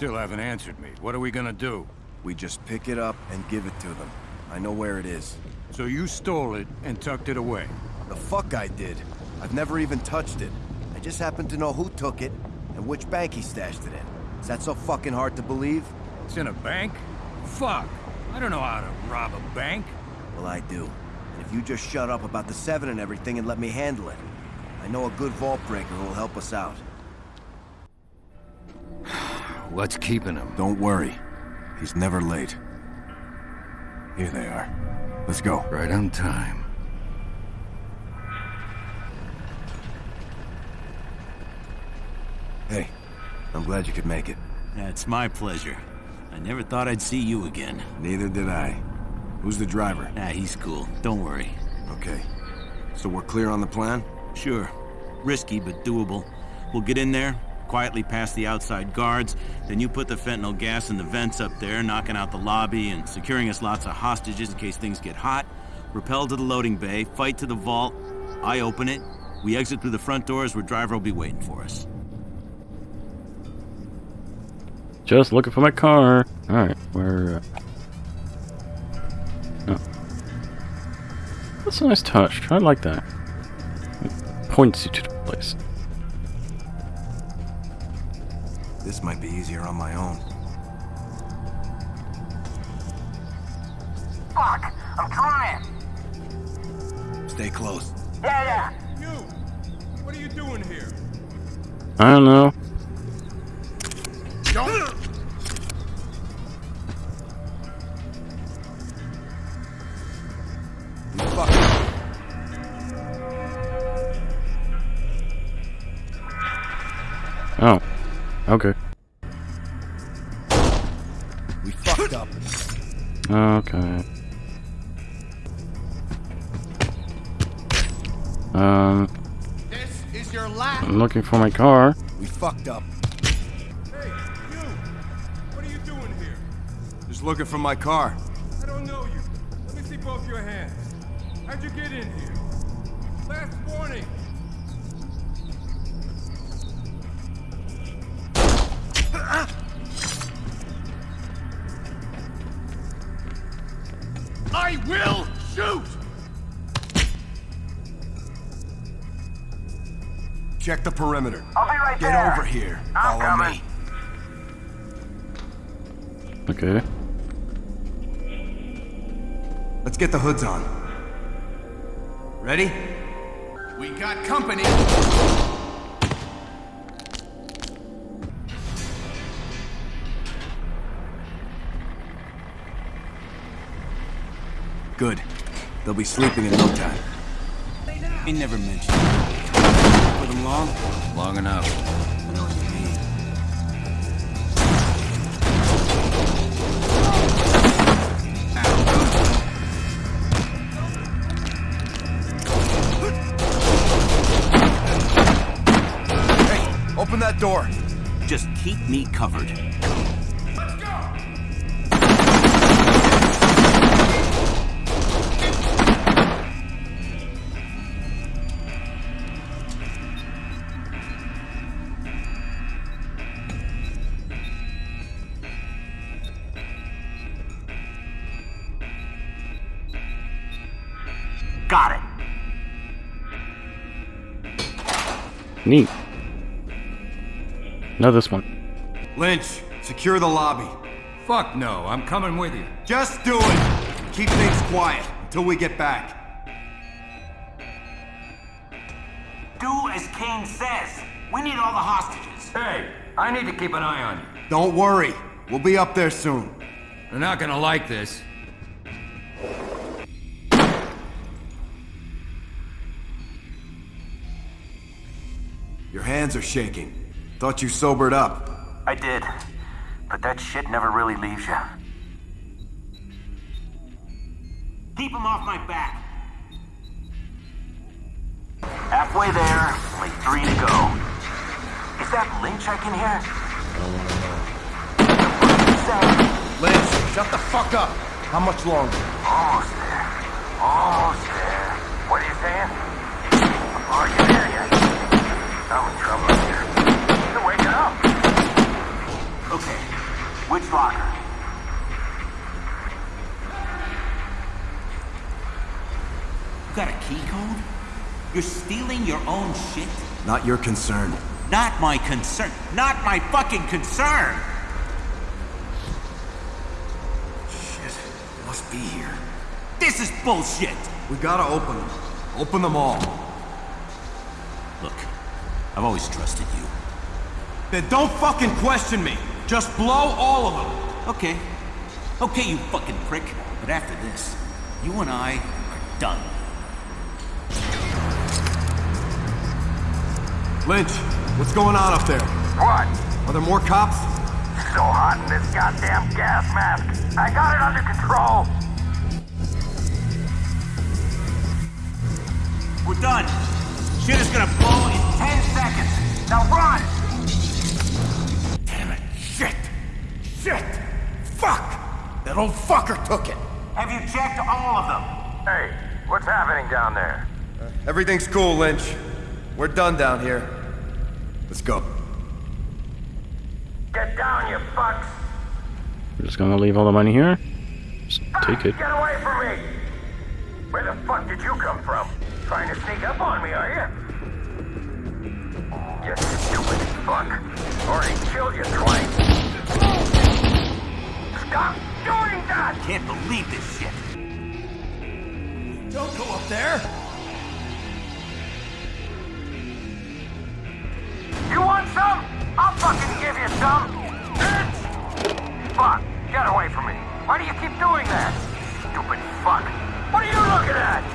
still haven't answered me. What are we gonna do? We just pick it up and give it to them. I know where it is. So you stole it and tucked it away? The fuck I did. I've never even touched it. I just happen to know who took it and which bank he stashed it in. Is that so fucking hard to believe? It's in a bank? Fuck! I don't know how to rob a bank. Well, I do. And if you just shut up about the Seven and everything and let me handle it. I know a good vault breaker who will help us out. What's keeping him? Don't worry. He's never late. Here they are. Let's go. Right on time. Hey, I'm glad you could make it. It's my pleasure. I never thought I'd see you again. Neither did I. Who's the driver? Ah, he's cool. Don't worry. Okay. So we're clear on the plan? Sure. Risky, but doable. We'll get in there, quietly past the outside guards, then you put the fentanyl gas in the vents up there, knocking out the lobby and securing us lots of hostages in case things get hot. Rappel to the loading bay, fight to the vault. I open it. We exit through the front doors where driver will be waiting for us. Just looking for my car. Alright, where... Uh... Oh. That's a nice touch. I like that. It points you to the place. This might be easier on my own. Fuck! I'm trying! Stay close. Yeah, yeah! You! What are you doing here? I don't know. Okay. We fucked up. Okay. Um, This is your last. I'm looking for my car. We fucked up. Hey, you! What are you doing here? Just looking for my car. I don't know you. Let me see both your hands. How'd you get in here? Last warning. I will shoot! Check the perimeter. I'll be right Get there! over here. I'm Follow coming. me. Okay. Let's get the hoods on. Ready? We got company. Good. They'll be sleeping in no time. He never mentioned it. For them long? Long enough. I know what you mean. Hey, open that door. Just keep me covered. Neat. No, this one. Lynch, secure the lobby. Fuck no, I'm coming with you. Just do it. Keep things quiet until we get back. Do as Kane says. We need all the hostages. Hey, I need to keep an eye on you. Don't worry. We'll be up there soon. They're not gonna like this. Your hands are shaking. Thought you sobered up. I did. But that shit never really leaves you. Keep him off my back. Halfway there, only three to go. Is that Lynch I can hear? Say, Lynch, shut the fuck up. How much longer? almost there. Almost there. What are you saying? Are you there yet? I'm in trouble here. You're waking up. Okay, Which locker? You got a key code? You're stealing your own shit? Not your concern. Not my concern. Not my fucking concern! Shit. Must be here. This is bullshit! We gotta open them. Open them all. Look, I've always trusted you. Then don't fucking question me. Just blow all of them. Okay. Okay, you fucking prick. But after this, you and I are done. Lynch, what's going on up there? What? Are there more cops? So hot in this goddamn gas mask. I got it under control. We're done. Shit is gonna blow in 10 seconds. Now run! Damn it. Shit. Shit. Fuck. That old fucker took it. Have you checked all of them? Hey, what's happening down there? Uh, everything's cool, Lynch. We're done down here. Let's go. Get down, you fucks! We're just gonna leave all the money here. Just ah, take it. Get away from me! Where the fuck did you come from? Trying to sneak up on me, are you? You Can't believe this shit. Don't go up there. You want some? I'll fucking give you some! Bitch! Fuck! Get away from me! Why do you keep doing that? Stupid fuck! What are you looking at?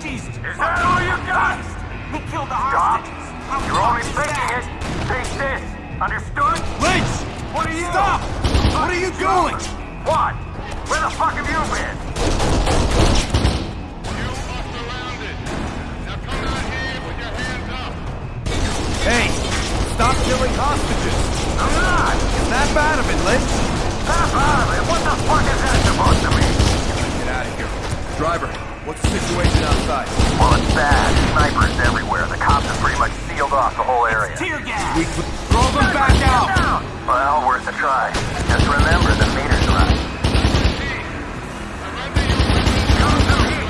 Jesus. Is that all you got? He killed the Stop! hostages. How You're only fucked thinking that? it! Take this! Understood? Lynch! What are you? Stop! What are you doing? What? Where the fuck have you been? You are surrounded. Now come out here with your hands up. Hey, stop killing hostages. I'm not! Snap out of it, Lynch. Snap out of it! What the fuck is that supposed to mean? Get out of here. Driver, what's the situation outside? Well, it's bad. Snipers everywhere. The cops have pretty much sealed off the whole area. Tear gas. We throw them back out. Down! Well, worth a try. Just remember the meter's right. Come to me!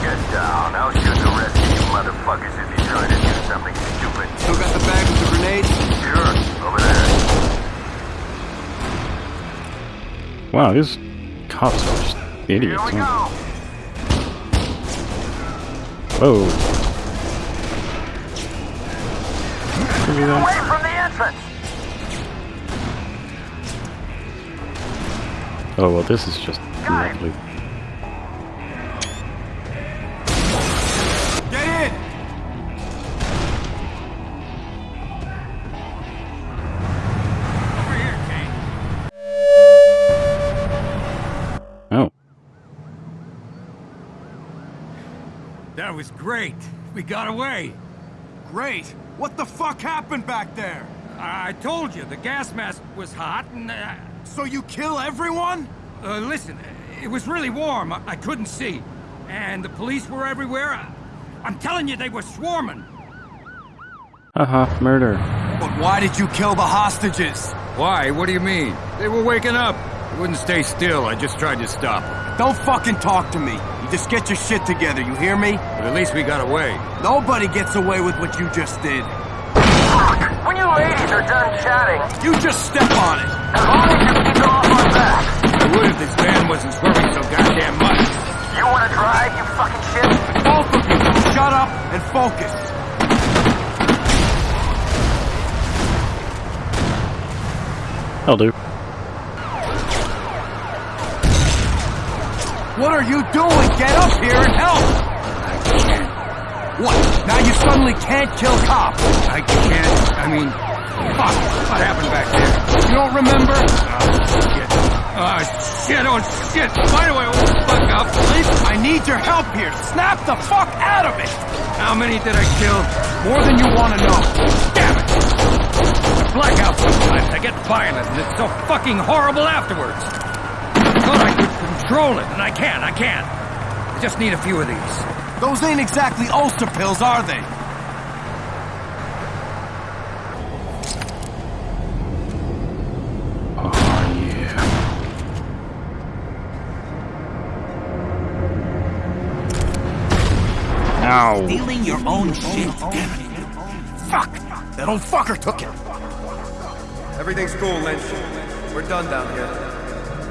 Get down. I'll shoot the rest of you motherfuckers if you try to do something stupid. Still got the bag with the grenades? Sure, over there. Wow, these cops are just idiots. Here we huh? go. Whoa. Can we do that? Away from the entrance! Oh well, this is just lovely. Was great. We got away. Great. What the fuck happened back there? I I told you, the gas mask was hot, and, uh, So you kill everyone? uh, listen, it was really warm. I, I couldn't see. And the police were everywhere. I, I'm telling you, they were swarming. haha, murder. But why did you kill the hostages? Why? What do you mean? They were waking up. They wouldn't stay still. I just tried to stop them. Don't fucking talk to me. You just get your shit together, you hear me? But at least we got away. Nobody gets away with what you just did. Fuck! When you ladies are done chatting, You just step on it. as long as you keep them off my back. I would if this van wasn't swerving so goddamn much. You wanna drive, you fucking shit? Both of you, shut up and focus. I'll do. What are you doing? Get up here and help! I can't. What? Now you suddenly can't kill cops? I can't. I mean, fuck. What happened back there? You don't remember? Oh, Shit. Oh, shit. Oh, shit. Why do I always fuck up? please. I need your help here. Snap the fuck out of it! How many did I kill? More than you want to know. Damn it! I black sometimes. I get violent, and it's so fucking horrible afterwards. I thought I could Control it, and I can't, I can't. I just need a few of these. Those ain't exactly ulcer pills, are they? Oh, Ow. Stealing your own shit, damn it. Fuck! That old fucker took it. Everything's cool, Lynch. We're done down here.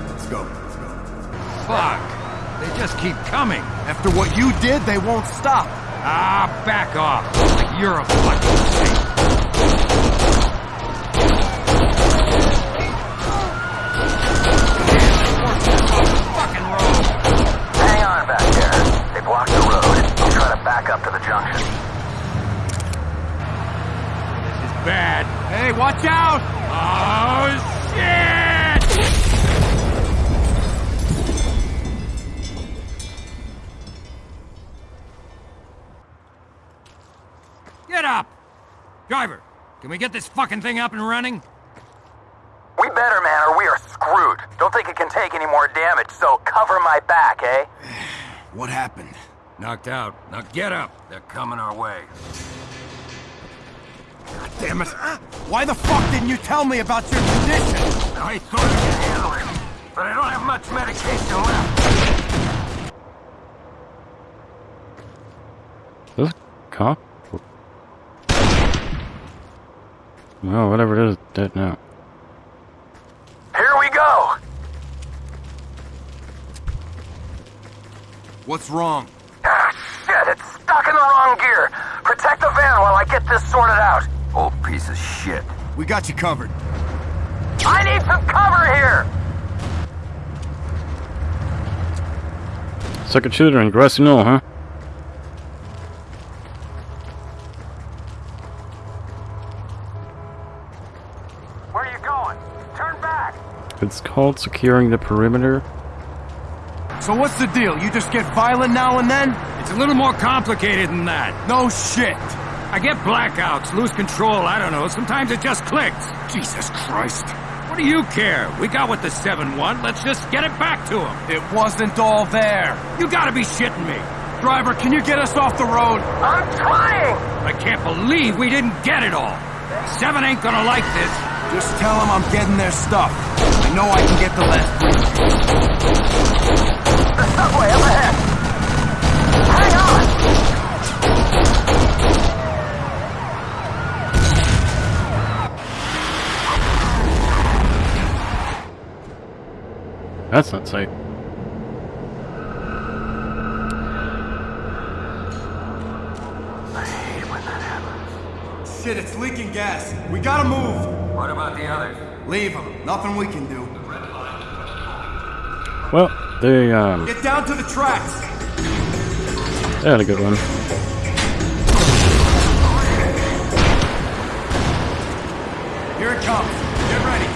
Let's go. Fuck. They just keep coming. After what you did, they won't stop. Ah, back off. Like you're a fucking saint. Hang on back there. They blocked the road. I'll try to back up to the junction. This is bad. Hey, watch out! Oh, shit! Get up! Driver, can we get this fucking thing up and running? We better, man, or we are screwed. Don't think it can take any more damage, so cover my back, eh? What happened? Knocked out. Now get up. They're coming our way. Damn it! Why the fuck didn't you tell me about your condition? I thought I could handle it, but I don't have much medication left. This cop? Well, whatever it is, dead now. Here we go! What's wrong? Ah, shit, it's stuck in the wrong gear. Protect the van while I get this sorted out. Old piece of shit. We got you covered. I need some cover here! Second shooter in Grassy Knoll, huh? It's called securing the perimeter. So what's the deal? You just get violent now and then? It's a little more complicated than that. No shit! I get blackouts, lose control, I don't know. Sometimes it just clicks. Jesus Christ. What do you care? We got what the 7 want. Let's just get it back to them. It wasn't all there. You gotta be shitting me. Driver, can you get us off the road? I'm trying! I can't believe we didn't get it all. Seven ain't gonna like this. Just tell them I'm getting their stuff. I know I can get the left. The subway up ahead! Hang on! That's not safe. I hate when that happens. Shit, it's leaking gas. We gotta move. What about the others? Leave them. Nothing we can do. Well, they, um, Get down to the tracks. they had a good one. Here it comes. Get ready.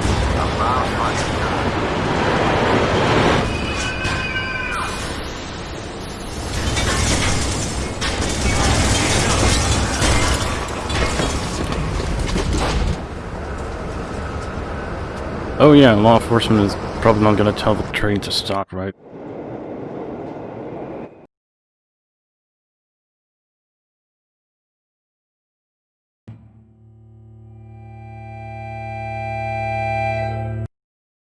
Oh yeah, law enforcement is probably not gonna tell the train to stop, right?